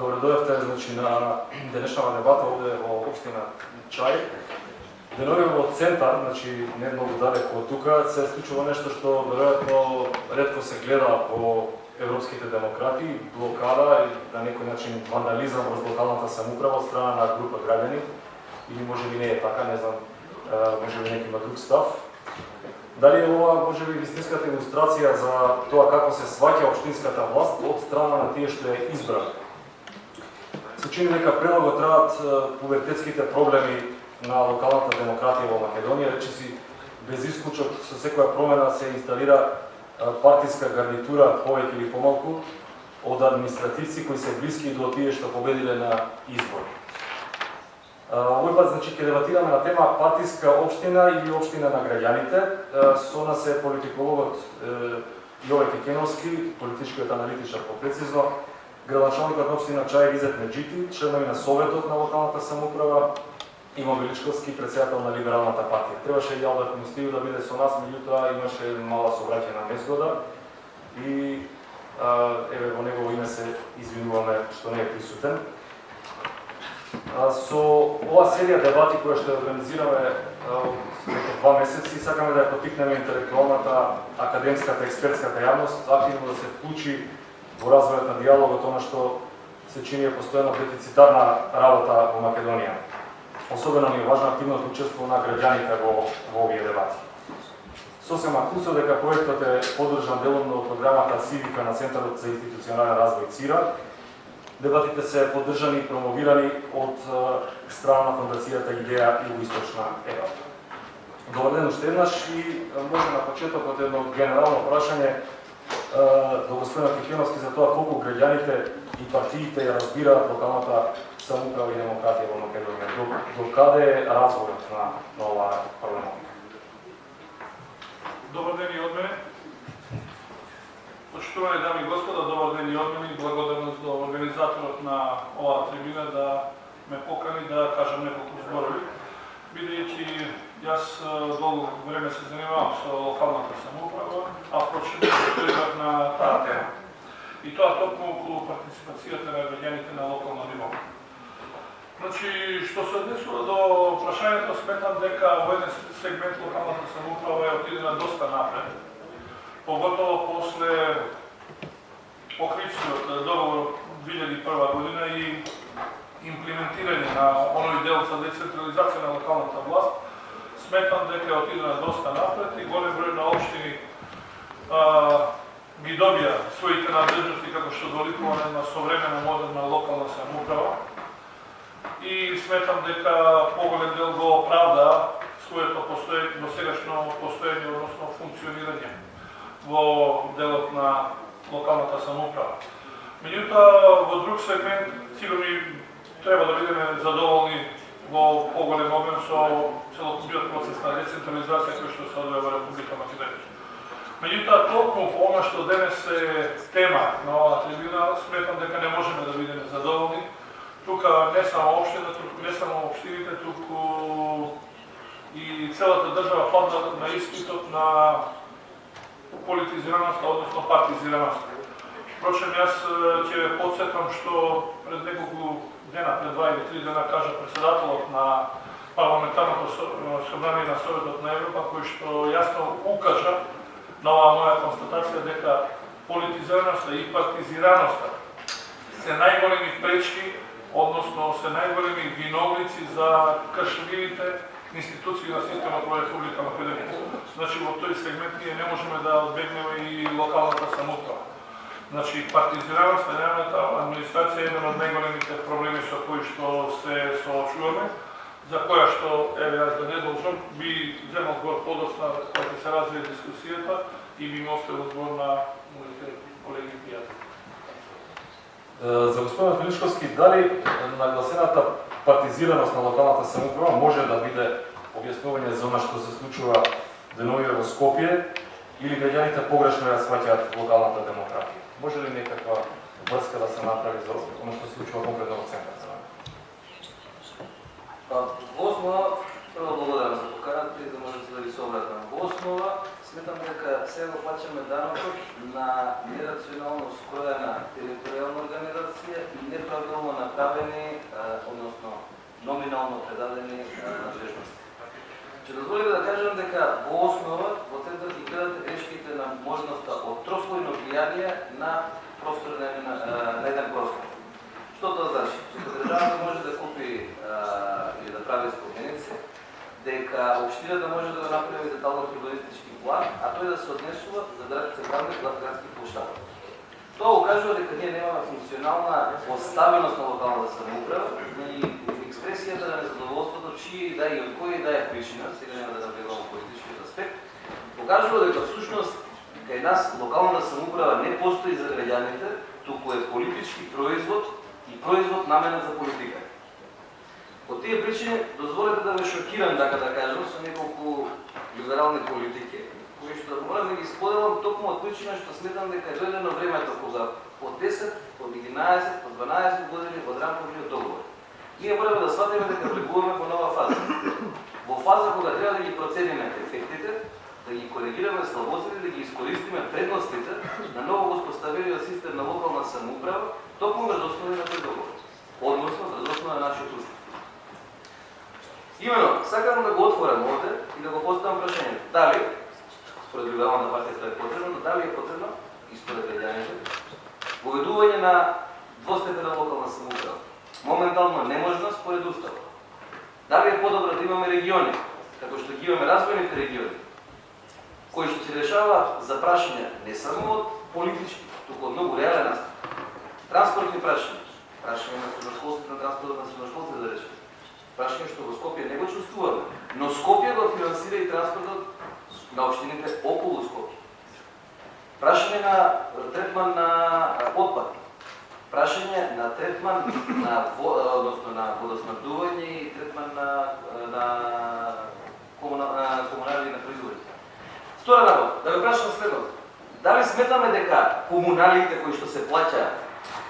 Добре дојавте значи на денешната дебата овде во Обштина Чај. Денови во центар, значи не многу далеко од тука, се случува нешто што веројатно ретко се гледа во европските демократи, блокада и на некој начин вандализам во локалната самоуправа од страна на група граѓани или може би не е така, не знам, може би некој има друг став. Дали е ова може би вистинската илустрација за тоа како се сваќа општинската власт од страна на тие што ја избрани? Се чини дека премногу траат пубертетските проблеми на локалната демократија во Македонија, речиси без исклучок со секоја промена се инсталира партиска гарнитура повеќе или помалку од административци кои се блиски до тие што победиле на избор. Овој пат значи ќе дебатираме на тема партиска општина или општина на граѓаните. Со нас е политикологот Јове Кекеновски, политичкиот аналитичар попрецизно, градоначалникот на општина Чај Изет Меджити, членови на Советот на локалната самоуправа, и Мобиличковски председател на Либералната партија. Требаше и Мустију да биде со нас, меѓутоа имаше мала собраќаја на незгода и еве во негово име се извинуваме што не е присутен. Со ова серија дебати која што организираме во два месеци, сакаме да ја потикнеме интелектуалната, академската, експертската јавност активно да се вклучи во развојот на диалогот, она што се чини е постојано дефицитарна работа во Македонија. Особено ни е важна активното учество на граѓаните во, во овие дебати. Сосема кусо дека проектот е поддржан делумно од програмата Сивика на Центарот за институционален развој ЦИРА. Дебатите се поддржани и промовирани од страна на фондацијата Идеја Југоисточна Европа. Добар ден уште еднаш и може на почетокот едно генерално прашање до господина Кикеновски за тоа колку граѓаните и партиите ја разбираат локалната самоуправа и демократија во Македонија. До, до каде е развојот на, на оваа проблематика? Добар ден и од мене. Почитувани дами и господа, добар ден и од мене и благодарност до организаторот на оваа трибина да ме покани да кажам неколку зборови, бидејќи Јас долго време се занимавам со локалната самоуправа, а впрочем прибрав на таа тема. И тоа токму околу партиципацијата на граѓаните на локално ниво. Значи, што се однесува до прашањето, сметам дека во еден сегмент локалната самоуправа е отидена доста напред. Поготово после Охридскиот договор 2001 година и имплементирање на оној дел за децентрализација на локалната власт, сметам дека отидена доста напред и голем број на општини ги добија своите надлежности како што доликува на современа модерна локална самоуправа и сметам дека поголем дел го оправда своето постоење, до сегашно постоење, односно функционирање во делот на локалната самоуправа. Меѓутоа, во друг сегмент, сигурно треба да бидеме задоволни во поголем обем со целокупниот да процес на децентрализација кој што се одвива во Република Македонија. Меѓутоа, толку она што денес е тема на оваа трибуна, сметам дека не можеме да бидеме задоволни. Тука не само општината, туку не само општините, туку и целата држава падна на испитот на политизираноста, односно партизираноста. Впрочем, јас ќе подсетам што пред неколку дена, пред два или три дена, кажа председателот на парламентарното э, собрание на Советот на Европа, кој што јасно укажа на оваа моја констатација дека политизираноста и партизираноста се најголеми пречки, односно се најголеми виновници за кршливите институции на системот во Република Македонија. Значи во тој сегмент ние не можеме да одбегнеме и локалната самоуправа. Значи, партизираноста нејавната администрација е еден од најголемите проблеми со кои што се соочуваме, за која што, еве, јас да не должам, би земал збор подосна која ќе се развие дискусијата и би ми оставил збор на моите колеги и пријатели. За господин Филичковски, дали нагласената партизираност на локалната самоуправа може да биде објаснување за она што се случува деновија во Скопје или граѓаните погрешно ја сваќаат локалната демократија? Може ли некаква врска да се направи за оно што се случува конкретно во центар? мене? Па, во основа, прво благодарам за поканата и да можете да ви се обратам. Во основа, сметам дека се го плачаме данокот на нерационално скроена територијална организација и неправилно направени, односно номинално предадени надлежности. Ќе дозволите да кажам дека во основа во центар ги гледате на можноста од трослојно влијание на простор на, на, на еден простор. Што тоа значи? Дека државата може да купи или да прави споменици, дека општината може да направи детално урбанистички план, а тој да се однесува за централни градски площади. Тоа укажува дека ние немаме функционална поставеност на локалната самоуправа и експресијата на незадоволството, чие и да и од кој и да е причина, сега нема да навлегувам политичкиот аспект, покажува дека всушност кај нас локалната самоуправа не постои за граѓаните, туку е политички производ и производ наменен за политика. По тие причини, дозволете да ве шокирам, така да кажам, со неколку либерални политики, кои што морам да ги споделам токму од причина што сметам дека е дојдено времето кога по 10, по 11, по 12 години од рамковиот договор. Ние мораме да сватиме дека влегуваме во нова фаза. Во фаза кога треба да ги процениме ефектите, да ги коригираме слабостите, да ги искористиме предностите на ново воспоставениот систем на локална самоуправа, токму врз основа на тој. Односно, врз основа на нашиот устав. Имено, сакам да го отворам овде и да го поставам прашањето. Дали, според либералната партија е потребно, дали е потребно и според граѓаните, поведување на двостепена локална самоуправа. Моментално не можна според уставот. Дали е подобро да имаме региони, како што ги имаме развојните региони, кои што се решаваат за прашања не само од политички, туку од многу реален аспект. Транспортни прашања, прашање на средношколците, на транспортот на средношколците да речем. прашање што во Скопје не го чувствуваме, но Скопје го финансира и транспортот на општините околу Скопје. Прашање на третман на отпад, прашање на третман на односно на водоснабдување и третман на на комунални на производите. Втора работа, да ве прашам следното. Дали сметаме дека комуналите кои што се плаќаат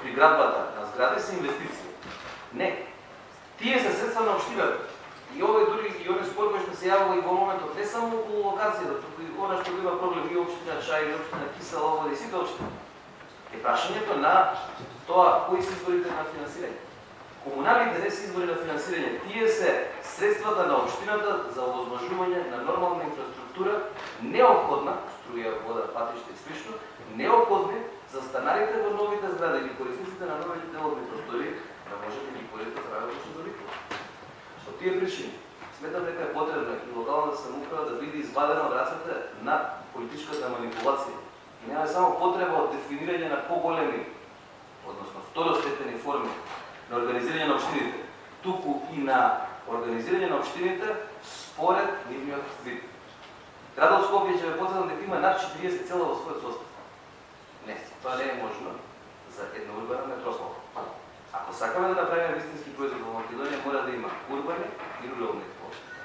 при градбата на згради се инвестиции? Не. Тие се средства на општината. И овој дури и овој спор кој што се јавува и во моментот не само околу локацијата, туку и она што има проблем и општина Чај, и општина Кисела, ово и сите општини. Е прашањето на тоа кои се изворите на финансирање. Комуналните не се избори на финансирање, тие се средствата на општината за овозможување на нормална инфраструктура, необходна, струја, вода, патиште и слично, необходни за станарите во новите згради или корисниците на новите деловни простори да може да ги користат работа што довикува. Со тие причини, сметам дека е потребно и локалната самоуправа да биде извадена од рацете на политичката манипулација. И нема само потреба од дефинирање на поголеми, односно второстепени форми на организирање на општините, туку и на организирање на општините според нивниот вид. Градот Скопје ќе ве потврдам дека има над 40 цела во својот состав. Не, тоа не е можно за една урбана метропола. Ако сакаме да направиме вистински производ во Македонија, мора да има урбани и рурални простори.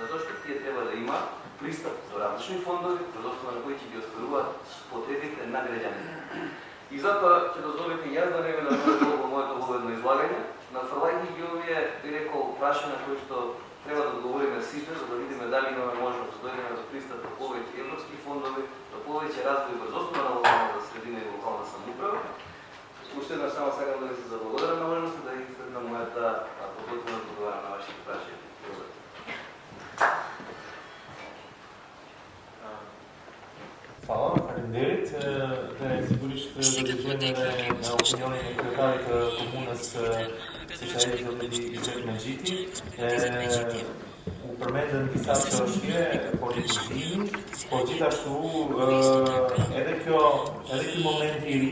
Затоа што тие треба да има пристап до различни фондови, во основа на кои ќе ги остваруваат потребите на граѓаните. И затоа ќе дозволите јас да не ве навредувам во моето воведно излагање, нафрлајќи ги овие, би рекол, прашања кои што треба да одговориме сите, за да видиме дали имаме можност да дојдеме до пристап до повеќе европски фондови, до повеќе развој врз основа на локалната средина и локална самоуправа, Уште еднаш само сакам да ви се заблагодарам на можноста да ги следна мојата подготвена одговора на вашите прашања. Фала, Фалендерит. Да сигуриш да разгледаме на опиниони на кварталите комуна с se që është i me gjiti, u përmendën disa të shkje, po po gjithashtu edhe kjo, edhe kjo moment i ri,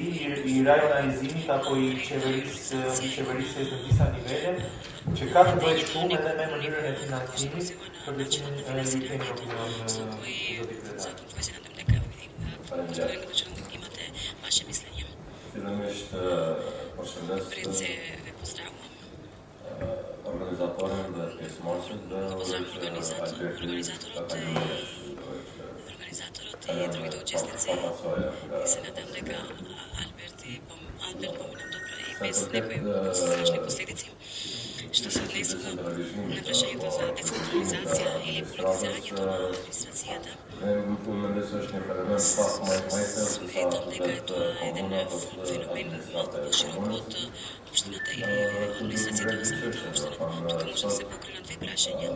i rajonalizimit apo i qeverisë, i qeverisë të disa nivele, që ka të bëjë shumë edhe me mënyrën e financimit, për gjithimin e i kemi opinion në Faleminderit. Fillimisht përshëndes да да организаторот организаторот и другите учесници. И се надам дека Алберт и Алберт помина добро и без некои страшни последици. Што на прашањето за децентрализација или политизирањето на администрацијата, сметам дека е тоа еден феномен администрација по-широк од општината или администрацијата во самата општина. Тука може да се покренат две прашања.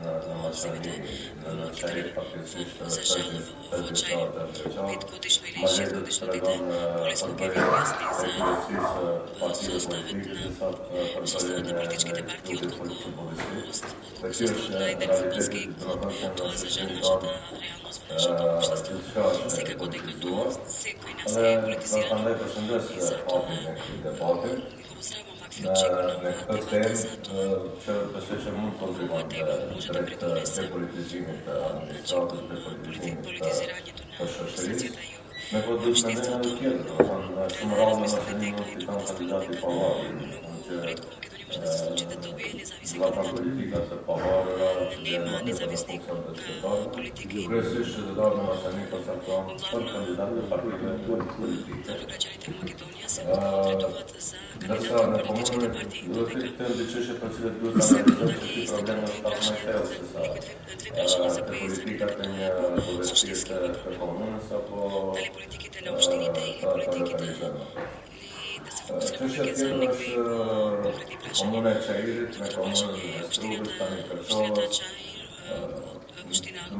Na masani, na načeli faktično За жал, во тази очај цялата държава. петгодишно или шестгодишно дете. полесно ќе ви објасни за составот на составот на политичките партии отколку составот на еден фудбалски клуб. Тоа за жал нашата реалност во нашето општество. Секако дека тоа секој нас е политизирано не пошендес и за тоа опит некои дебати. го поздравувам вакви На очекувања некој од тем, за тоа че да се че му позивам да трет деполитизимите администрацијата, деполитизимите политизирањето на администрацијата и Некој друг не е на тијето, значи морално машинно и там кандидати павари. многу ata politika se pavarëra lema nezavisnika politike i kryesisht qytetarët e Maqedonisë kontakton për kandidatët e partive politike. Ndërsa në komunën duhet të këtë dhe qështë për cilët duhet të analizë të problemet pak të thellë se sa të politikat e një kuvestiste të komunës apo politikit e lëmështinit e politikit e се да додали не исто проблема некои со прашања,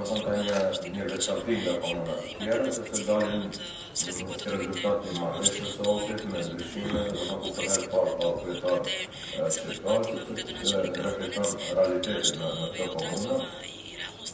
материјал се некои са. две две прашања за кои се Политиката не довестите како са по дали политиките на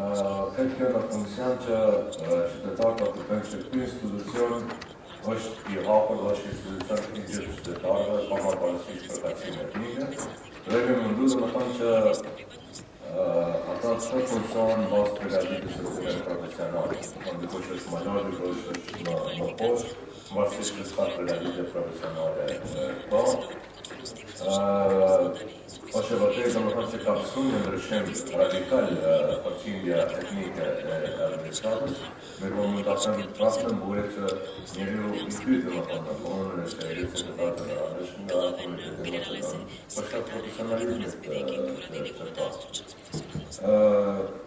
не Крчова. речалтинга Им- комуна. Има Јара една се специфика дали од се разликува од другите резултати има. општини Беше од се тоа опит како на се решиме, Охридскиот договор каде за прв пат имав градоначелник албанец, тоа што ја одразува и реалноста во овие општини. Да, сега, комун парламент Секако членове тоа не требаше да помогнат го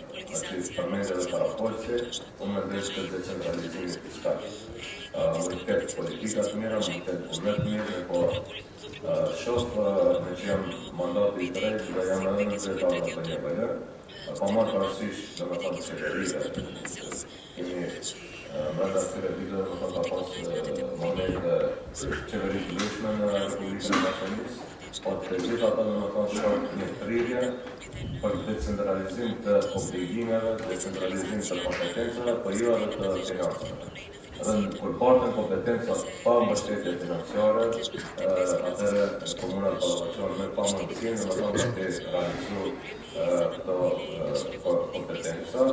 сега оваа општина ја одразува реалноста, што значи што постои администрацијата на на општина Чаир го истакнува и реалниот фактички број од бројот на граѓаните што живеат во општина Чаир. Платени се и другите заеднички Как е на функцијанча po të gjitha të në ka shumë një rrirje për decentralizim të obligimeve, decentralizim të kompetenceve, për jo edhe të finansëve. Dhe në përpartën kompetencat pa mbështetje financiare, eh, atëre komunat përlovacion me pa mundësin në më të realizu eh, të eh, kompetenca,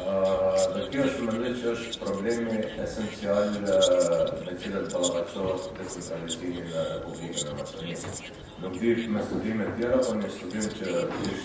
Dhe kjo është mëndit që është problemi esencial me cilët balabaqohet po të socialistimi në Republikën e Maqedonisë. Nuk dish me studime tjera, po një studim që dish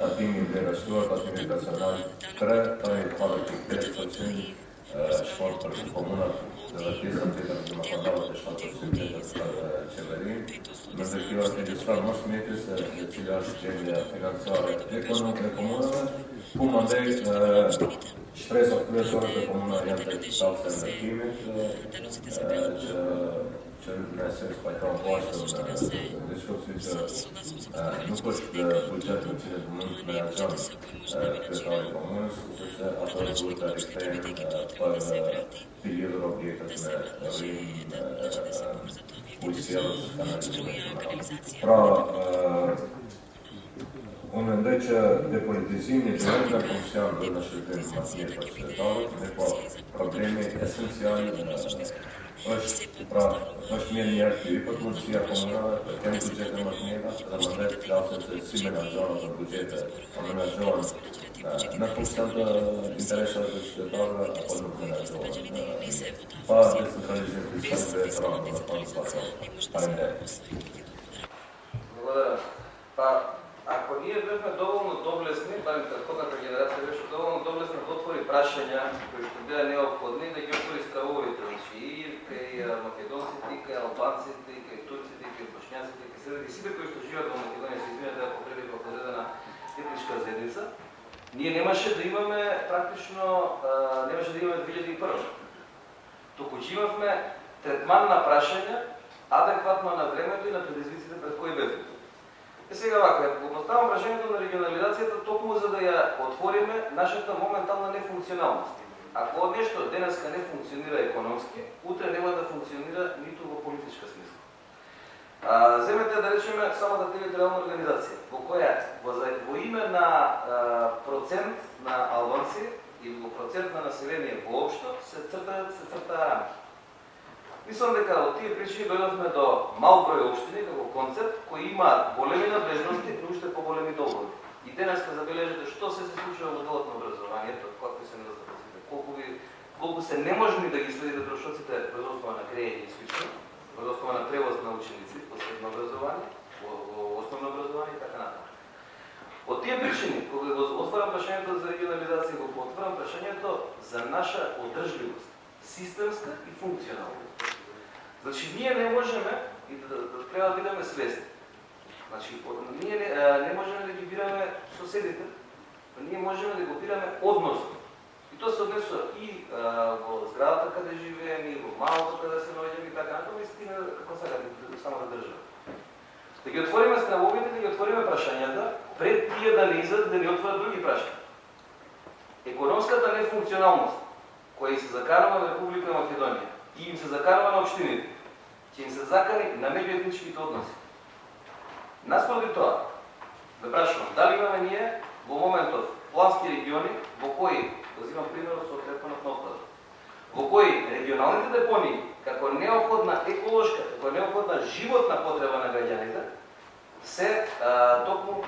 Tatimi de răstură, Tatimi național, tre, tăi, fără chictele, sosiuni, sporturi și comună, de la piesa Peter de Macadava, de șapte sute de ceverii. Mergeți la registrar, nu știu mie să decideați cererea finanțară economică comună, cum andei stres-o, cu comună, iată, sau să ne primit, lidhur objektet me rrim, ujësjellës, kanalizim. Pra, Unë mendoj që depolitizimi që është nga funksion dhe në shërbimin më të mirë për qytetarët, dhe po problemi esencial është pra, është mirë një po arsye po për mundësia komunale të kemë buxhete më të mira dhe më të klasën se si menaxhohen në buxhete, a menaxhohen eh, në funksion të interesave të qytetarëve apo nuk menaxhohen. Eh, pa desentralizim të shërbeve të rëndë, pa pa pa pa pa pa pa pa pa pa ако ние бевме доволно доблесни, барем предходната генерација беше доволно доблесна да отвори прашања кои што беа неопходни, да ги отвори стравовите, значи и кај македонците, и кај албанците, и кај турците, и кај бошњаците, и кај среди сите кои што живеат во Македонија, се извинете да попреди во одредена етничка заедница, ние немаше да имаме практично, немаше да имаме 2001. Току че имавме третман на прашања адекватно на времето и на предизвиците пред кои бевме. Е сега вака, го поставам прашањето на регионализацијата токму за да ја отвориме нашата моментална нефункционалност. Ако нешто денеска не функционира економски, утре нема да функционира ниту во политичка смисла. А, земете да речеме самата територијална организација, во која во, во име на а, процент на албанци и во процент на население воопшто се цртаат се цртаа рамки. Мислам дека од тие причини дојдовме до мал број општини како концепт кои имаат големи надлежности и уште поголеми долгови. И денеска забележете што се се случува во делот на образованието, какви се недостатоците, колку ви колку се неможни да ги следите трошоците без основа на крејење и слично, без основа на превоз на ученици во средно образование, во, во основно образование и така натаму. Од тие причини, кога го отварам прашањето за регионализација, го отварам прашањето за наша одржливост, системска и функционална. Значи, ние не можеме, и да, да, да треба да бидеме свесни, значи, ние не, не можеме да ги бираме соседите, ние можеме да го бираме односно. И тоа се однесува и а, во зградата каде живееме, и во малото каде се наоѓаме и така натаму, и стигна како сега само да држава. Да ги отвориме стравовите, да ги отвориме прашањата, пред тие да не изадат да ни отворат други прашања. Економската нефункционалност, која се закарува на Република Македонија, и им се закарува на општините, ќе им се закани на меѓуетничките односи. Наспроти тоа, да прашувам, дали имаме ние во моментов плански региони во кои, да взимам примерот со третманот на отпадот, во кои регионалните депони како неопходна еколошка, како неопходна животна потреба на граѓаните, се а, токму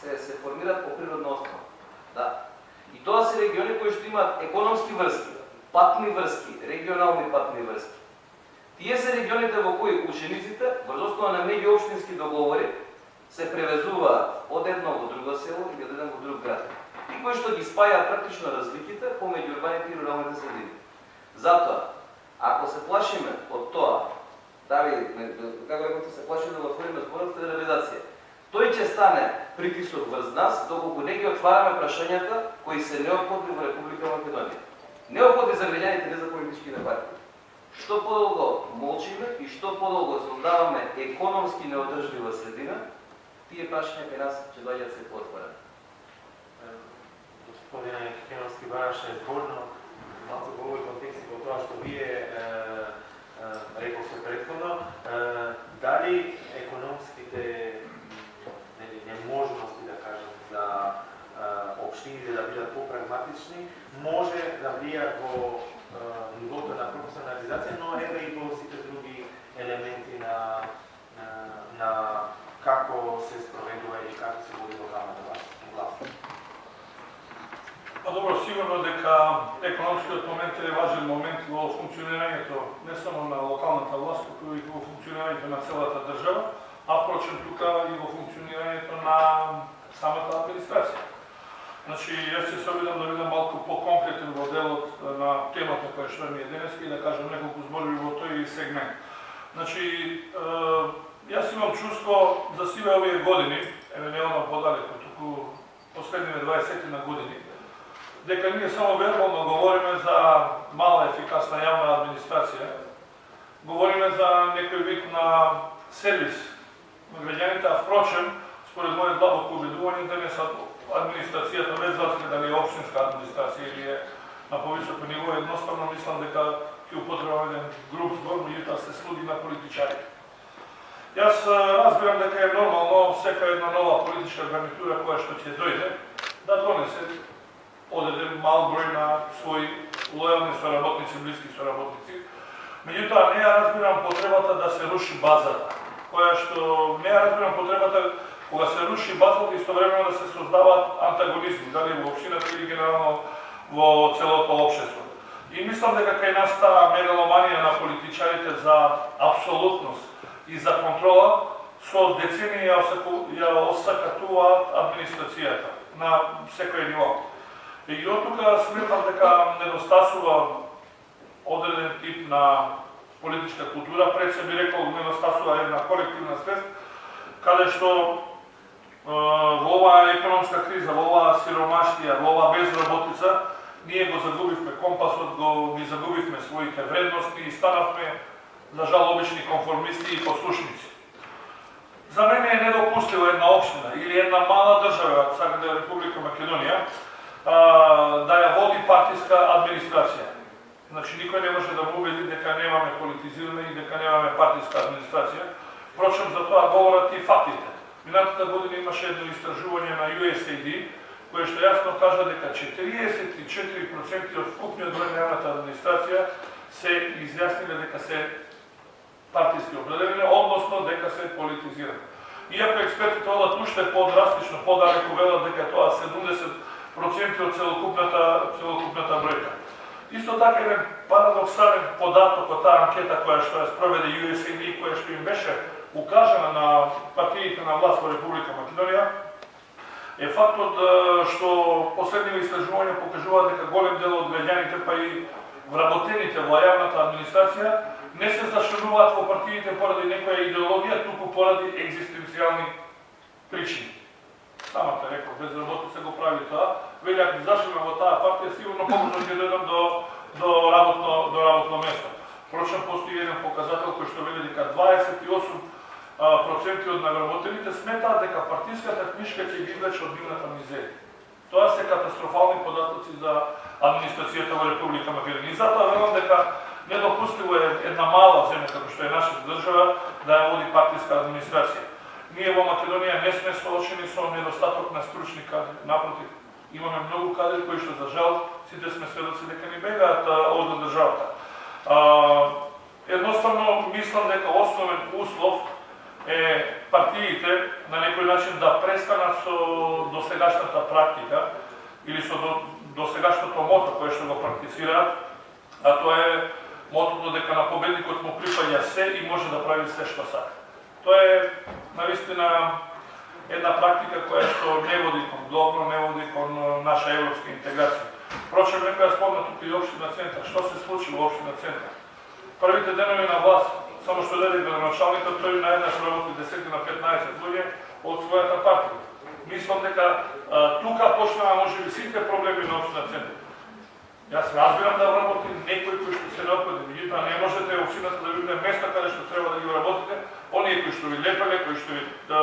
се, се формираат по природна основа. Да. И тоа се региони кои што имаат економски врски, патни врски, регионални патни врски. Тие се регионите во кои учениците, врз основа на меѓуопштински договори, се превезуваат од едно во друго село или од еден во друг град. И кои што ги спајаат практично разликите помеѓу урбаните и руралните средини. Затоа, ако се плашиме од тоа, дали, како рекоте, се плашиме да отвориме зборот федерализација, тој ќе стане притисок врз нас, доколку не ги отвараме прашањата кои се неопходни во Република Македонија неопходни за граѓаните, не за политичките партии. Што подолго молчиме и што подолго создаваме економски неодржлива средина, тие прашања кај нас ќе доаѓаат се поотворени. Господине Хеновски бараше зборно, малку во овој контекст во тоа што вие рековте предходно, дали економските неможности да општините да бидат попрагматични, може да влијаат во нивото на професионализација, но еве и во сите други елементи на, на, на како се спроведува и како се води локалната власт. Па добро, сигурно дека економскиот момент е важен момент во функционирањето не само на локалната власт, туку и во функционирањето на целата држава, а прочем тука и во функционирањето на самата администрација. Значи, јас ќе се обидам да бидам малку по-конкретен во делот на темата која што ми е денес и да кажам неколку зборови во тој сегмент. Значи, јас имам чувство за сиве овие години, еве не одам подалеку, туку последниве 20 на години, дека ние само вербално говориме за мала ефикасна јавна администрација, говориме за некој вид на сервис на граѓаните, а впрочем, според моје длабоко убедување, денес администрацијата, без разлика дали е општинска администрација или е на повисоко ниво, едноставно мислам дека ќе употребам еден груп збор, меѓутоа се слуги на политичари. Јас разбирам дека е нормално секоја една нова политичка гарнитура која што ќе дојде да донесе одреден мал број на своји лојални соработници, блиски соработници. Меѓутоа, не ја разбирам потребата да се руши базата, која што не ја разбирам потребата кога се руши базата истовремено да се создаваат антагонизми, дали во општината или генерално во целото општество. И мислам дека кај нас таа мегаломанија на политичарите за абсолютност и за контрола со децении ја осакатуваат администрацијата на секој ниво. И од тука сметам дека недостасува одреден тип на политичка култура, пред се би рекол недостасува една колективна свест, каде што во оваа економска криза, во оваа сиромаштија, во оваа безработица, ние го загубивме компасот, го ги загубивме своите вредности и станавме за жал обични конформисти и послушници. За мене е недопустиво една општина или една мала држава, сака да е Република Македонија, да ја води партиска администрација. Значи, никој не може да му убеди дека немаме политизиране и дека немаме партиска администрација. Впрочем, за тоа говорат и фактите. Минатата година имаше едно истражување на USAID, кое што јасно кажа дека 44% од вкупниот број на јавната администрација се изјасниле дека се партиски определени, односно дека се политизирани. Иако експертите одат уште подрастично, подалеку велат дека тоа 70 проценти од целокупната, целокупната бројка. Исто така еден парадоксален податок од таа анкета која што ја спроведе USAID и која што им беше укажана на партиите на власт во Република Македонија, е фактот што последниве истражувања покажуваат дека голем дел од граѓаните, па и вработените во јавната администрација, не се зашленуваат во партиите поради некоја идеологија, туку поради екзистенцијални причини самата рекол, безработица го прави тоа, вели ако зашиме во таа партија, сигурно побрзо ќе дојдам до, до, работно, до работно место. Впрочем, постои еден показател кој што вели дека 28 проценти од навработените сметаат дека партиската книшка ќе ги извлече од нивната мизерија. Тоа се катастрофални податоци за администрацијата во Република Македонија. И затоа велам дека недопустиво е една мала земја како што е нашата држава да ја води партиска администрација. Ние во Македонија не сме соочени со недостаток на стручни кадри. Напротив, имаме многу кадри кои што за жал сите сме сведоци дека ни бегаат од државата. Едноставно мислам дека основен услов е партиите на некој начин да престанат со досегашната практика или со досегашното мото кое што го практицираат, а тоа е мотото дека на победникот му припаѓа се и може да прави се што сака. Тоа е навистина една практика која што не води кон добро, не води кон наша европска интеграција. Прочем некоја спомна тука и обштина центар. Што се случи во општина центар? Првите денови на власт, само што даде градоначалникот, тој наеднаш работи 10 на 15 луѓе од својата партија. Мислам дека а, тука почнаа можеби сите проблеми на општина центар. Јас разбирам да работи некој кој што се необходи, меѓутоа не можете општината да видите место каде што треба да ги работите, оние кои што ви лепеле, кои што ви да,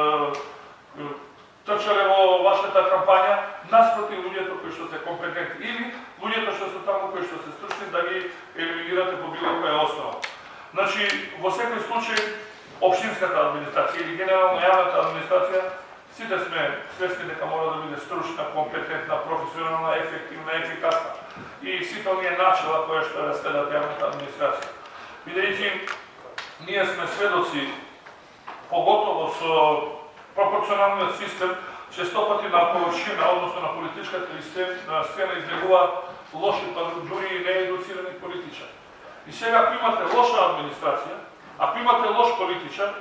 трчале во вашата кампања, наспроти луѓето кои што се компетентни или луѓето што се таму кои што се стручни да ги елиминирате по било која основа. Значи, во секој случај, општинската администрација или генерално јавната администрација, сите сме свесни дека мора да биде стручна, компетентна, професионална, ефективна, ефикасна и сите оние начала кои што расследат јавната администрација. Бидејќи ние сме сведоци, поготово со пропорционалниот систем, честопати на површина, односно на политичката сцена, сцена излегуваат лоши паруџури и неедуцирани политичари. И сега ако имате лоша администрација, ако имате лош политичар,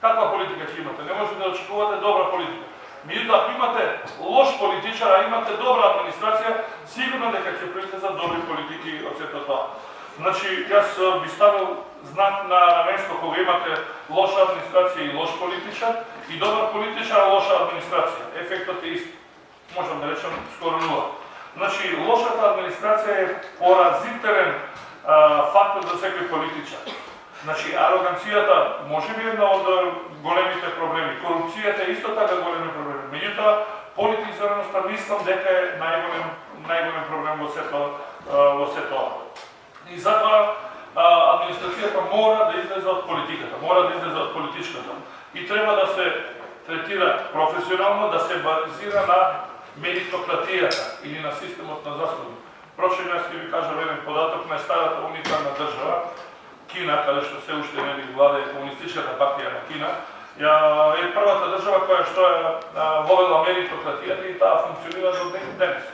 каква политика ќе имате? Не можете да очекувате добра политика. Меѓутоа, ако имате лош политичар, а имате добра администрација, сигурно дека ќе произлезат добри политики од сето тоа. Значи, јас би ставил знак на, равенство кога имате лоша администрација и лош политичар, и добар политичар, а лоша администрација. Ефектот е ист. Можам да речам скоро нула. Значи, лошата администрација е поразителен фактор за секој политичар. Значи, ароганцијата може би една од големите проблеми. Корупцијата е исто така големи проблеми. Меѓутоа, политизираноста мислам дека е најголем најголем проблем во сето во сето. И затоа администрацијата мора да излезе од политиката, мора да излезе од политичката. И треба да се третира професионално, да се базира на меритократијата или на системот на заслуги. Прочем, јас ќе ви кажам еден податок на старата унитарна држава, Кина, каде што се уште не ни владе комунистичката партија на Кина, ја е првата држава која што е вовела меритократијата и таа функционира до ден денес.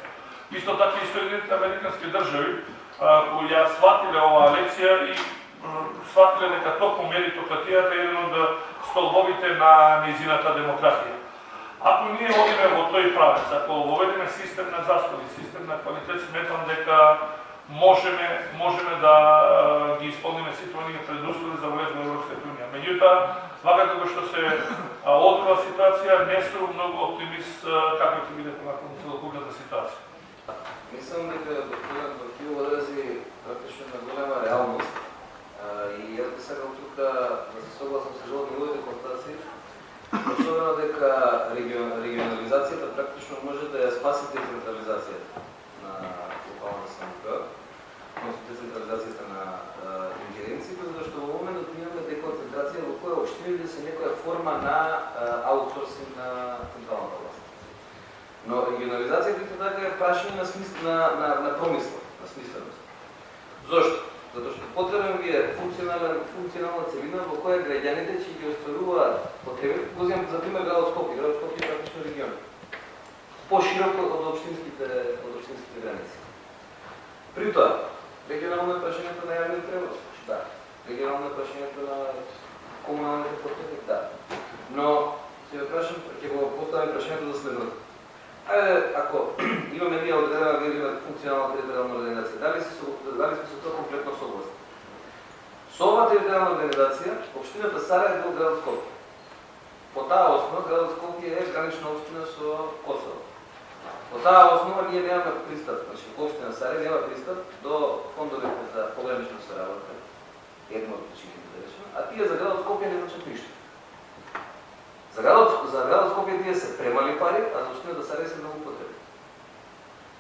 Исто така и Соединените американски држави кои ја сватиле оваа лекција и сватиле дека токму меритократијата е еден од столбовите на низината демократија. Ако ние одиме во тој правец, ако воведеме систем на заслуги, систем на квалитет, сметам дека можеме можеме да ги исполниме сите оние предуслови за влез во Европската унија. Меѓутоа, вака како што се одвива ситуација, не сум многу оптимист како ќе биде понатаму целокупната ситуација. Мислам дека да господин Бакил одрази практично на голема реалност и јас би сакал тука да се согласам со живот неговите констатации, особено дека регионализацијата практично може да ја спаси децентрализацијата на локалната самоуправа децентрализацијата на ингеренциите, зашто во моментот имаме деконцентрација во која општините да се некоја форма на аутсорсинг на централната власт. Но регионализацијата така, така е прашање на, смисл, на, на, на промисла, на смисленост. Зошто? Затоа што потребен ви е функционална, функционална целина во која граѓаните ќе ги остваруваат потреби. Го земам за пример градот Скопје, градот Скопје е практично регион. Пошироко од општинските од општинските граници. При тоа, регионално е прашањето на јавниот превоз, да. Регионално е прашањето на комуналните потреби, да. Но ќе ве прашам, ќе го поставам прашањето за следното. Ајде, ако имаме ние одредена видиме функционална територијална организација, дали се дали сме со тоа комплетно согласни? Со оваа територијална организација, општината Сарај е градот Скопје. По таа основа градот Скопје е гранична општина со Косово. По таа основа ние немаме пристап, значи Општина Сарај нема пристап до фондовите за погранична соработка. Едно од причините да речеме, а тие за градот Скопје не значат ништо. За градот, за градот Скопје тие се премали пари, а за Општината да Сарај се многу потребни.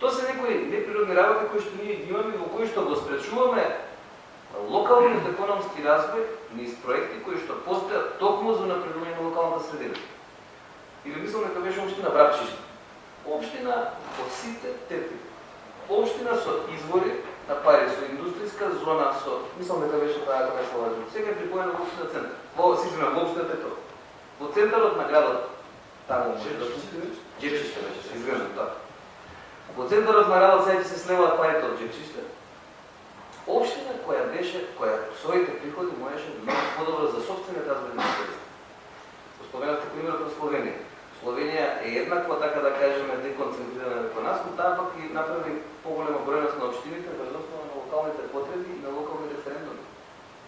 Тоа се некои неприродни работи кои што ние ги имаме во кои што го спречуваме локалниот економски развој низ проекти кои што постојат токму за напредување на локалната средина. Или мислам дека беше општина Брапчишта Општина по сите тепи. Општина со извори на пари, со индустријска зона, со... Мислам дека беше таа како се лажу. Сега припоена во општина центар. Во, сигурно, во општина Петро. Во центарот на градот, таму може да Джепчиште беше, се изглежда тоа. Во центарот на градот сега се слеваат парите од Джепчиште. Општина која беше, која своите приходи можеше да биде подобро за собствените Го споменавте примерот на Словенија Словенија е еднаква, така да кажеме, деконцентрирана како нас, но таа пак и направи поголема бројност на општините врз основа на локалните потреби и на локални референдуми.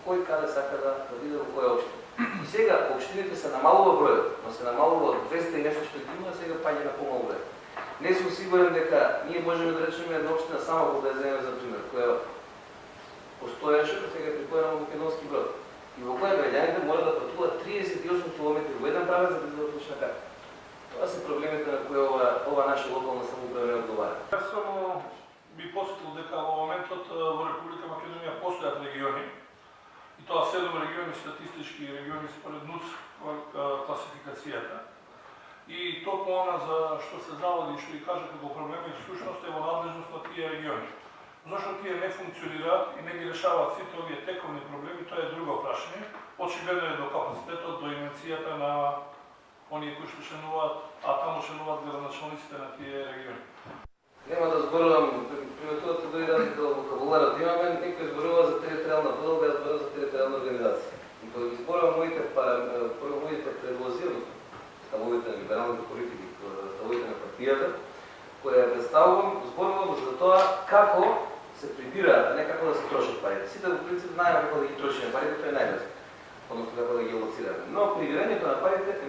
Кој каде сака да, да биде во која општина. И сега општините се намалува бројот, но се намалува од 200 и нешто што ги има, сега паѓа на помал број. Не сум сигурен дека ние можеме да речеме една општина само да земе за пример, која постоеше, сега е припојена во Македонски брод. И во која граѓаните мора да патуваат 38 км во еден правец за да бидат лична карта. Тоа се проблемите на кои ова, ова наша локална самоуправа не одговара. Јас само би посетил дека во моментот во Република Македонија постојат региони, и тоа седум региони статистички региони според НУЦ класификацијата. и токму она за што се заводи, што и кажа како проблеми, всушност е во надлежност на тие региони. Зошто тие не функционираат и не ги решаваат сите овие тековни проблеми, тоа е друго прашање. Очигледно е до капацитетот, до инвенцијата на оние кои што шенуваат, а таму шенуваат градоначалниците на тие региони. Нема да зборувам, приметувате да дори разлика во вокабуларот. Да имаме некој зборува за територијална подолга, јас зборувам за територијална организација. И кога ги зборувам моите, па, прво моите предлози, ставовите на либералните политики, ставовите на партијата, која ја представувам, зборувам за тоа како се прибираат, а не како да се трошат парите. Сите во принцип знаеме како да ги трошиме парите, тоа е најлесно. Односно како да ги лоцираме. Но прибирањето на парите.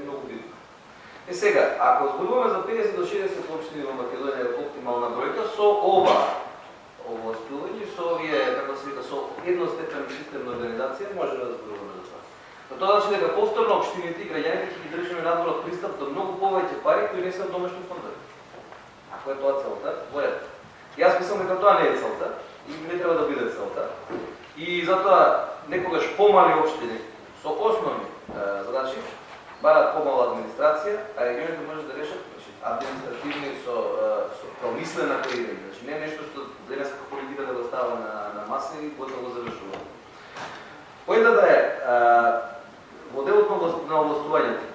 И сега, ако зборуваме за 50 до 60 општини во Македонија оптимална бројка со ова, овластување, со овие, како се вика, со едностепен систем на организација, може да зборуваме за тоа. Но тоа значи дека повторно општините и граѓаните ќе ги држиме надвор од пристап до многу повеќе пари кои не се од домашни фондови. Ако е тоа целта, во ред. Јас мислам дека тоа не е целта и не треба да биде целта. И затоа некогаш помали општини со основни е, задачи барат помала администрација, а регионите може да решат значи, административни со, со промислена креирање. Значи не е нешто што денеска политика да го става на, на маса и готово го завршува. Поентата е, а, во делот на областувањето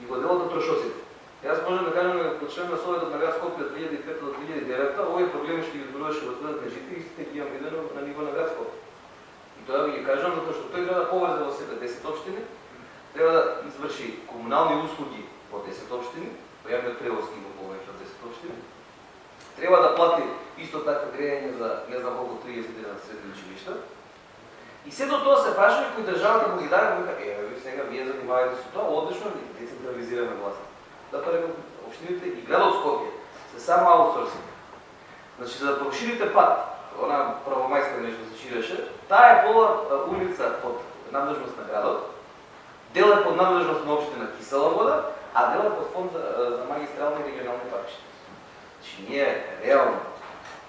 и во делот на трошоците, Јас можам да кажам дека како член на Советот на град Скопје од 2005 до 2009, овие проблеми што ги зборуваше господинот Меджити, истите ги имам видено на ниво на град Скопје. И тоа ви ги кажам затоа што тој града да поврзе во себе 10 општини, треба да изврши комунални услуги во 10 општини, во јавниот превоз има повеќе од 10 општини. Треба да плати исто така грејање за не знам колку 31 средни училишта. И сето тоа се прашања кои државата го ги даде, го вика, е, ви сега вие занимавате со тоа, одлично децентрализираме власт. Да Затоа реков, општините и градот Скопје се само аутсорсинг. Значи, за да проширите пат, она правомајска нешто се ширеше, таа е пола улица под надлежност на градот, дел е под надлежност на општина Кисела вода, а дел е под фонд за, за магистрални и регионални патишта. Значи, ние реално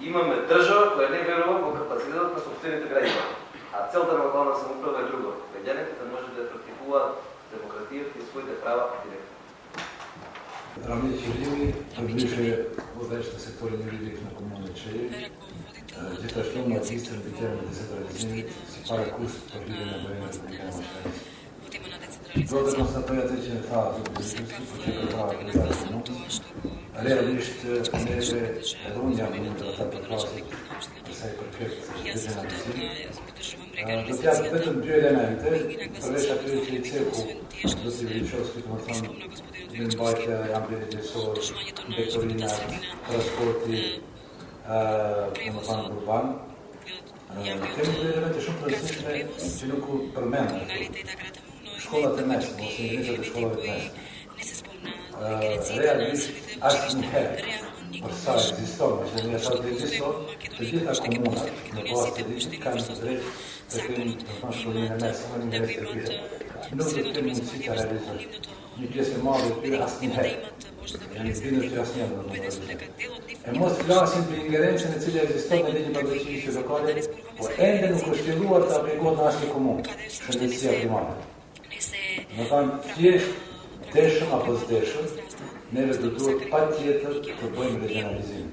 имаме држава која не верува во капацитетот на собствените граѓани. А целта на локална самоуправа е друго. Граѓаните да може да практикуваат демократијата и своите права директно. беше во ближе се секторни люди на комуна Чеј, Дета што има истер битера на децентрализирани, си пара курс па пробиде на време да Do të konstatoj atë që tha, se ka vënë në bazën tonë shtëpi. Realisht neve edhe unë jam në të të përfasë sa i përket dezenalizimit. Do t'japë vetëm dy elemente, përveç atyre që i ceku, do t'i vëqosti, të më thonë, në mbajtja e ambjeri njësorë, vektorina, transporti, në më thonë urban. Kemi dy elemente shumë të rësishme që nuk përmendë shkollat e mesme, ose nisët e shkollat e mesme. Realisht, asë një herë, për sa e diston, që një sa të diston, të gjitha komunat në kohë të ditit kanë të drejtë të kemi të thonë shkollinë e mesme në universitet të tjetë. Nuk të kemi mundësi të realizohet. Një pjesë e madhe të tjera asë një herë. Janë zbinë të jasë njërë në universitet. E mos flasim për ingerencën e cilë ekziston në ligjë përdojqimi që lokale, por ende nuk është filluar të aplikohet në asë një komunë, shëndetësia primare. Në thamë, tje deshëm apo zdeshëm, neve do duhet pa tjetër të bëjmë regionalizim.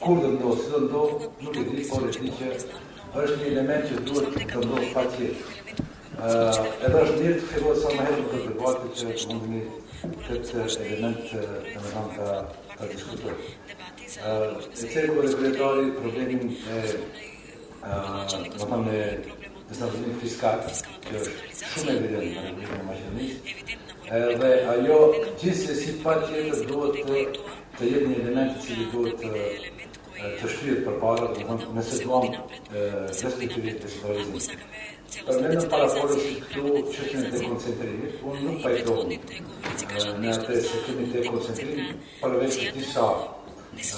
Kur dhe ndohë, si dhe ndohë, nuk e di, por e di që është një element që duhet të ndohë pa tjetër. Uh, edhe është mirë të fillohet sa më herë këtë debatë që mundi këtë element të më thamë të, të diskutoj. Uh, e të kërë e kretari problemin e, uh, më thamë e në stacionin fiskal, që është shumë evident në Republikën e Maqedonisë, edhe ajo gjithse si pa tjetër duhet të, të jetë një element që cili duhet të të shtyhet për para, dhe mund nëse duam destruktivit të shqiptarizmit. Për me në paraforës këtu qështën e dekoncentrimit, unë nuk pajtohë në atë se kemi dekoncentrim përveç të disa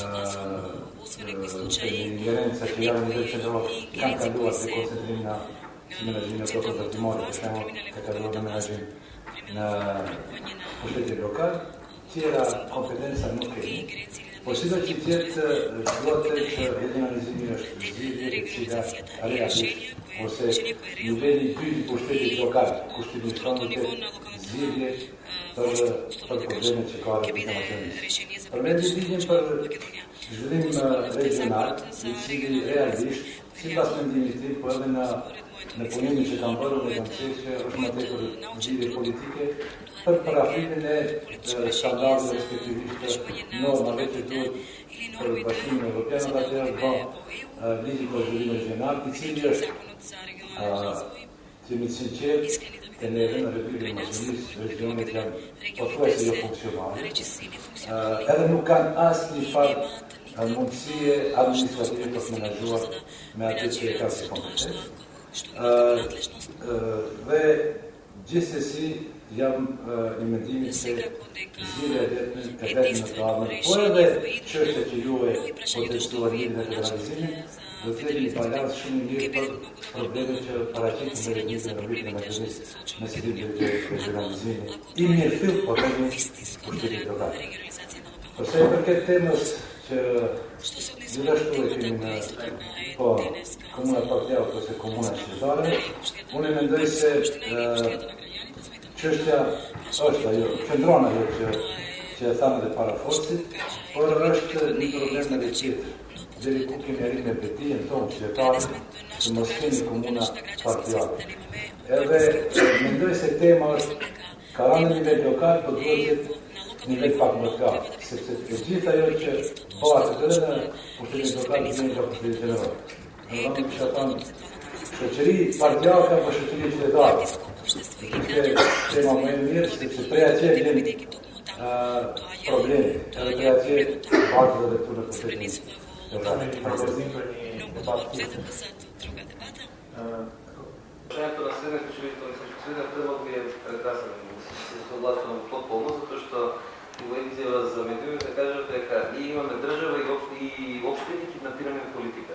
ingerenca që janë në veçëndrojë, kanë kaluar dekoncentrim në menaxhimin e tokës ndërtimore, për shembull, të kalon në menaxhim në pushtetin lokal, tjera kompetenca nuk kemi. Po si do që tjetë duhet të që edhe analizimi është zhjithje e cila realisht ose nivelli i dy i pushtetit lokal, kushtimin shtonë të të për, për problemet që ka dhe të Macedonisë. Përmendin zhjithjen për zhvillim eh, regional, i cili realisht, si pas mendimit tim, po edhe në në punimin që kanë bërë dhe kanë qenë se është më tepër zgjidhje politike për parafitin e standardeve respektivisht normave që duhet për bashkimin evropian dhe atë është bërë ligji konsultimit gjeneral i cili është jemi sinqert të ne dhe në Republikën Maqedonisë regionet janë pothuajse jo funksionale. Edhe nuk kanë asnjë fat mundësie administrative për të menaxhuar me atë që e kanë si kompetencë dhe gjithsesi jam në mendimin se zgjidhja e vetëm e vetëm po në kavën, por edhe çështja që juve po të një në realizimin, do të jemi balans shumë mirë për problemet që paraqitet në një probleme të shëndetshme, në sigurim të realizimin. I mirë fill po të jemi për të Përse i përket temës që Budașul este din o comună foarte altă, este comuna Cezare. Unii mendoi se ceștia ăștia, eu, centroana eu, ce, ce seamă de parafosti, ori ăștia din probleme de ce, de recupi merine pe tine, în se ce parte, să mă schimbi comuna partială. Edhe, mendoj se tema është karanën nivel lokal, për duhet nivel pak më të gatë, sepse të gjitha jo që të shatan shoqëri partijale apo shoqëri qytetare. Ishte tema më e mirë sepse prej atje vjen problemi, edhe prej atje bakë dhe këtu në pushtetin Имаме ли пропозим për një debat tjetër? Решението на Съден учредител и Съден предлог ми е прекрасен. Се согласувам потполно, затоа што во изјава за медиумите да кажат дека и имаме држава и, об, и на киднапираме политика.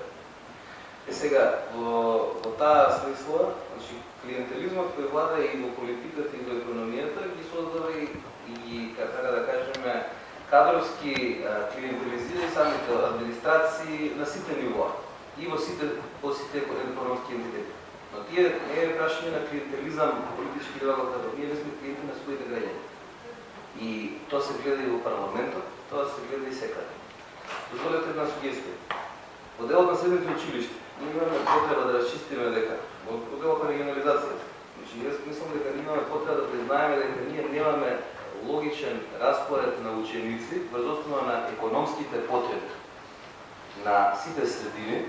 Е сега, во, во таа смисла, значи, клиентелизмот кој влада и во политиката и во економијата ги создава и, и така да кажеме, кадровски клиентелизира самите администрации на сите нивоа и во сите, во сите економски ентитети. Но тие не е прашање на клиентелизам политички работа, ние не сме клиенти на своите граѓани. И тоа се гледа и во парламентот, тоа се гледа и секаде. Дозволете една сугестија. Во делот на средните училишта, ние имаме потреба да расчистиме дека во делот на регионализацијата. Значи, јас мислам дека ние имаме потреба да признаеме дека ние немаме логичен распоред на ученици врз основа на економските потреби на сите средини,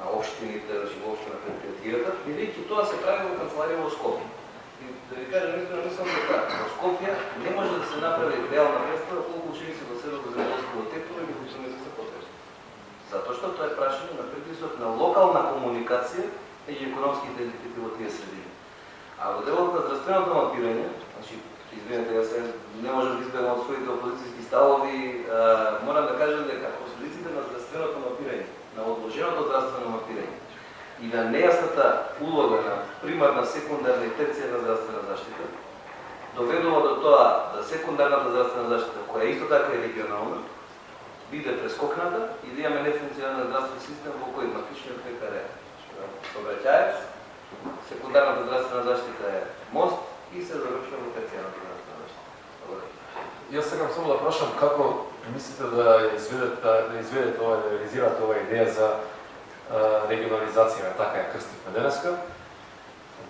на општините, значи општината на предпријатијата, бидејќи тоа се прави во канцеларија во Скопје. И да ви кажам искрено мислам дека во Скопје не може да се направи реална представа колку ученици во селото земјоделското тектор и кои не се потребни. Затоа што тоа е прашање на притисок на локална комуникација меѓу економски елити во тие средини. А во делот на здравственото мапирање, значи извинете, јас не можам да избегам од своите опозицијски ставови, морам да кажам дека последиците на здравственото мапирање, на одложеното здравствено мапирање и на нејасната улога на примарна, секундарна и терцијарна здравствена заштита, доведува до тоа да секундарната здравствена заштита, која исто така е регионална, биде прескокната и да имаме нефункционален здравствен систем во кој мафичниот лекар е сообраќаец, да секундарната здравствена заштита е мост и се завршува во терцијарната здравствена заштита. Јас сакам само да прашам како мислите да изведете да изведете ова да реализирате ова идеја за регионализација, така ја крстивме денеска,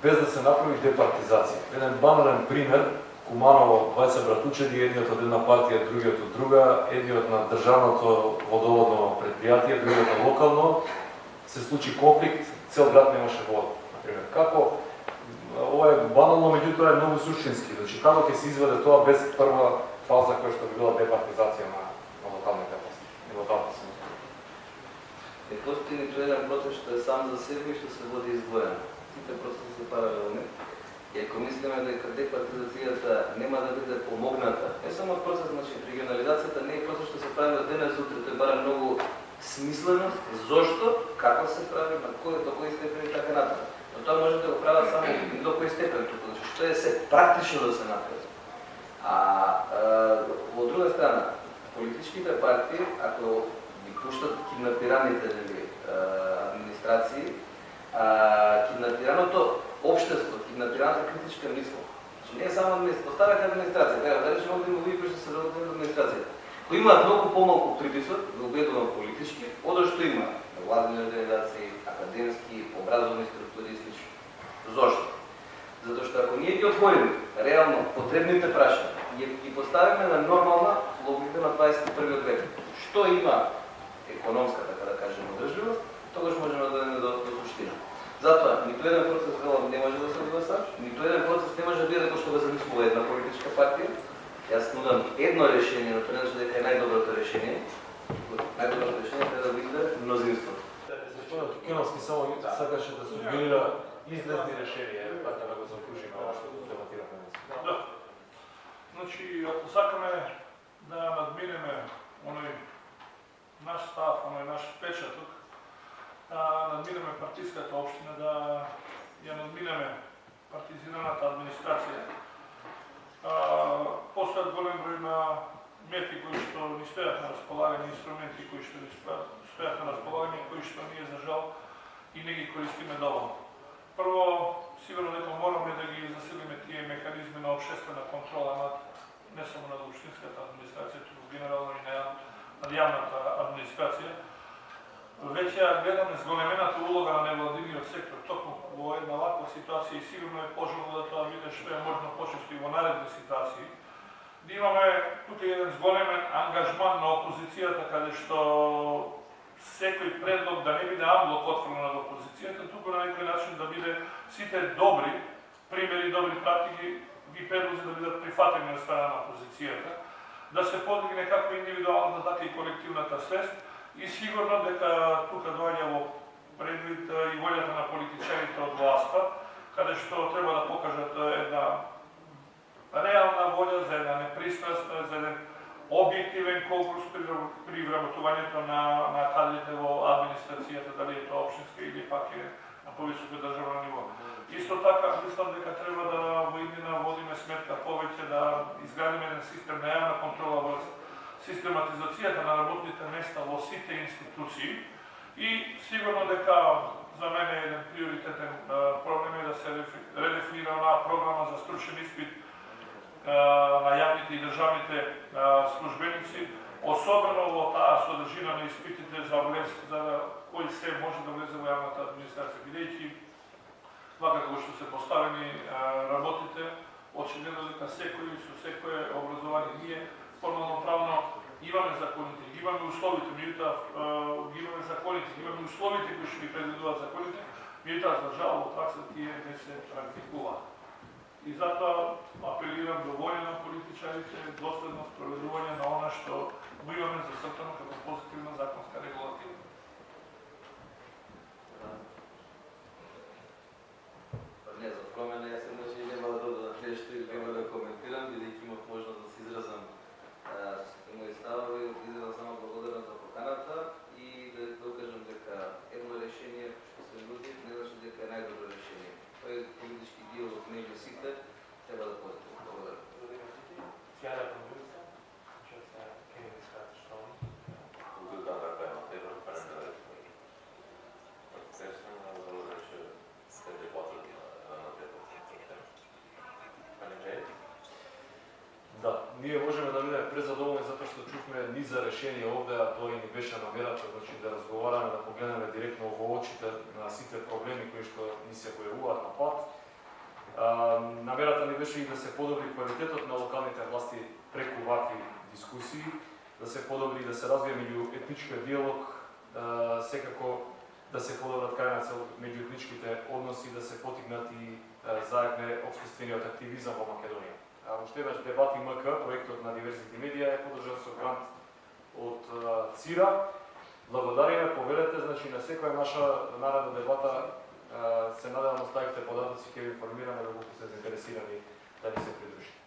без да се направи департизација. Еден банален пример, Куманово, двајца братучеди, едниот од една партија, другиот од друга, едниот на државното водоводно предпријатие, другиот на локално, се случи конфликт, цел град немаше вода, например. Како ова е банално, меѓутоа е многу суштински. Значи, како ќе се изведе тоа без прва фаза која што би била департизација на, на локалните власти локалните Е Не постои ниту еден процес што е сам за себе и што се води издвоено. Сите процеси се паралелни. И ако мислиме дека департизацијата нема да биде помогната, не само процес, значи регионализацијата не е процес што се прави од денес утре, тој бара многу смисленост, зошто, како се прави, на кој, до кој степен и така натаму. Но тоа може да го прават само до кој степен, туку, значи што е се практично да се направи. А, а во друга страна, политичките партии, ако пуштат киднапираните нели, администрации, а, киднапираното општество киднапираната критичка мисла. Значи не е само администрација, останаха да администрација, треба да речем овде има луѓе кои што се работат администрација. Кои имаат многу помалку притисок, да убедувам политички, од што има владени организации, академски, образовни структури и слично. Зошто? Затоа што ако ние ги отвориме реално потребните прашања и ги поставиме на нормална логика на 21 век, што има економска, така да кажем, одржливост, тогаш можеме да дойдеме до, до суштина. Затоа, ниту еден процес велам не може да се одгласа, ниту еден процес не може да биде како што го замислува една политичка партија. Јас нудам едно решение, но тоа не значи дека е најдоброто решение. Најдоброто решение треба да биде мнозинство. Господинот Тукиновски само сакаше да сугерира излезни решенија, така да го закружиме ова што дебатираме днес. Да. Значи, ако сакаме да надминеме оној наш став, оној наш печаток, да надминеме партиската општина, да ја надминеме партизираната администрација, постојат голем број на мети кои што ни стојат на располагање, инструменти кои што ни стојат на располагање, кои што ние за жал и не ги користиме доволно. Прво, сигурно дека мораме да ги засилиме тие механизми на обшествена контрола над не само над општинската администрација, туку генерално и на, над јавната администрација. Веќе ја гледаме зголемената улога на невладиниот сектор токму во една ваква ситуација и сигурно е пожелно да тоа биде што е можно почесто и во наредни ситуации. Да имаме тука еден зголемен ангажман на опозицијата каде што секој предлог да не биде амблок отфрлен од опозицијата, туку на некој начин да биде сите добри примери, добри практики, ги предлози да бидат прифатени од страна на опозицијата, да се подигне како индивидуалната, така и колективната свест и сигурно дека тука доаѓа во предвид и волјата на политичарите од власта, каде што треба да покажат една реална волја за една непристрасна, за еден објективен конкурс при, при вработувањето на, на кадрите во администрацијата, дали е тоа општинска или пак е на повисоко државно ниво. Исто така, мислам дека треба да во иднина водиме сметка повеќе да изградиме еден систем на јавна контрола во систематизацијата на работните места во сите институции и сигурно дека за мене еден приоритетен проблем е да се редефинира онаа програма за стручен испит на јавните и државните службеници, особено во таа содржина на испитите за влез, за кој се може да влезе во јавната администрација, бидејќи вака како што се поставени работите, очигледно дека секој со секое образование ние формално правно имаме законите, имаме условите, меѓутоа ги имаме законите, имаме условите кои што ги предвидуваат законите, меѓутоа за жал во пракса тие не се практикуваат. И затоа апелирам до волја на политичарите, доследно спроведување на она што го имаме зацртано како позитивна законска регулатива. Па не, за промена јас еднаш и нема да додадам нешто или нема да коментирам, бидејќи имав можност да се изразам мои ставови, изразам само благодарам за поканата и да докажам дека едно решение што се нуди не значи дека е најдобро решение. Тој политички диалог меѓу сите треба да постои. Благодарам. Fjärde provinsen, kör så här kliniska förstånd. Да, ние можеме да бидеме презадоволни затоа што чувме низ за решение овде, а тоа и ни беше намерата, значи да разговараме, да погледнеме директно во очите на сите проблеми кои што ни се појавуваат на пат. А, намерата ни беше и да се подобри квалитетот на локалните власти преку вакви дискусии, да се подобри и да се развие меѓу етничкиот диалог, а, секако да се подобрат крај на меѓу етничките односи, да се потигнат и заедне обществениот активизам во Македонија. А, уште еднаш дебати МК, проектот на Diversity Media е подржан со грант од ЦИРА. Благодариме, повелете, значи на секоја наша наредна дебата се надевам да оставите податоци ќе ви информираме доколку се заинтересирани да ни се придружите.